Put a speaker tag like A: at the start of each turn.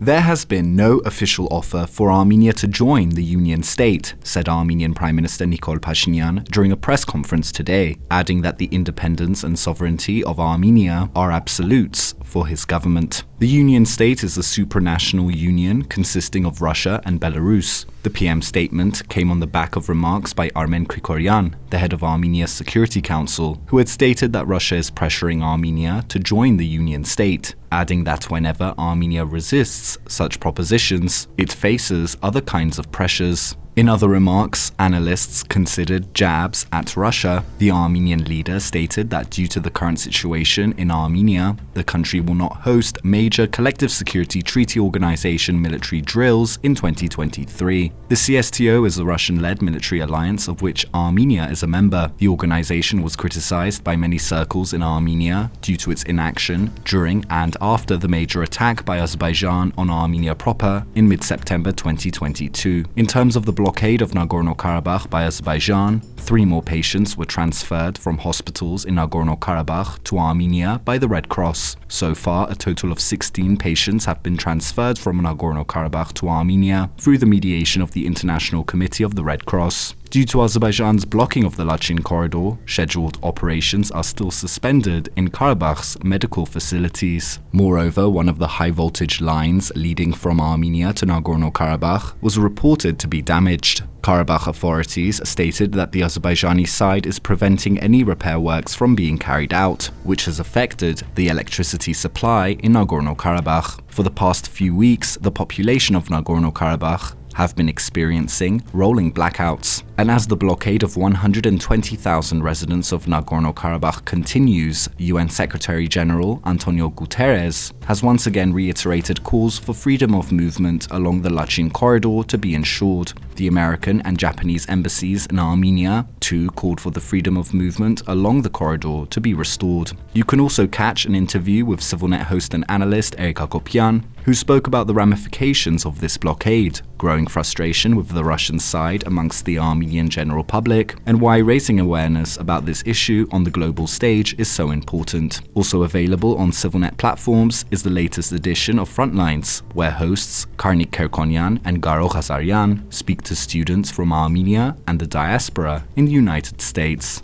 A: There has been no official offer for Armenia to join the Union state, said Armenian Prime Minister Nikol Pashinyan during a press conference today, adding that the independence and sovereignty of Armenia are absolutes for his government. The Union state is a supranational union consisting of Russia and Belarus. The PM statement came on the back of remarks by Armen Grigoryan, the head of Armenia's Security Council, who had stated that Russia is pressuring Armenia to join the Union state adding that whenever Armenia resists such propositions, it faces other kinds of pressures. In other remarks, analysts considered jabs at Russia. The Armenian leader stated that due to the current situation in Armenia, the country will not host major Collective Security Treaty Organization military drills in 2023. The CSTO is a Russian-led military alliance of which Armenia is a member. The organization was criticized by many circles in Armenia due to its inaction during and after the major attack by Azerbaijan on Armenia proper in mid-September 2022. In terms of the blockade of Nagorno-Karabakh by Azerbaijan, three more patients were transferred from hospitals in Nagorno-Karabakh to Armenia by the Red Cross. So far, a total of 16 patients have been transferred from Nagorno-Karabakh to Armenia through the mediation of the International Committee of the Red Cross. Due to Azerbaijan's blocking of the Lachin corridor, scheduled operations are still suspended in Karabakh's medical facilities. Moreover, one of the high-voltage lines leading from Armenia to Nagorno-Karabakh was reported to be damaged. Karabakh authorities stated that the Azerbaijani side is preventing any repair works from being carried out, which has affected the electricity supply in Nagorno-Karabakh. For the past few weeks, the population of Nagorno-Karabakh have been experiencing rolling blackouts. And as the blockade of 120,000 residents of Nagorno-Karabakh continues, UN Secretary-General Antonio Guterres has once again reiterated calls for freedom of movement along the Lachin corridor to be ensured. The American and Japanese embassies in Armenia too called for the freedom of movement along the corridor to be restored. You can also catch an interview with CivilNet host and analyst Eric Hacopian, who spoke about the ramifications of this blockade, growing frustration with the Russian side amongst the Armenian general public, and why raising awareness about this issue on the global stage is so important. Also available on CivilNet platforms is the latest edition of Frontlines, where hosts Karnik Kerkonyan and Garo Ghazaryan speak to students from Armenia and the diaspora in the United States.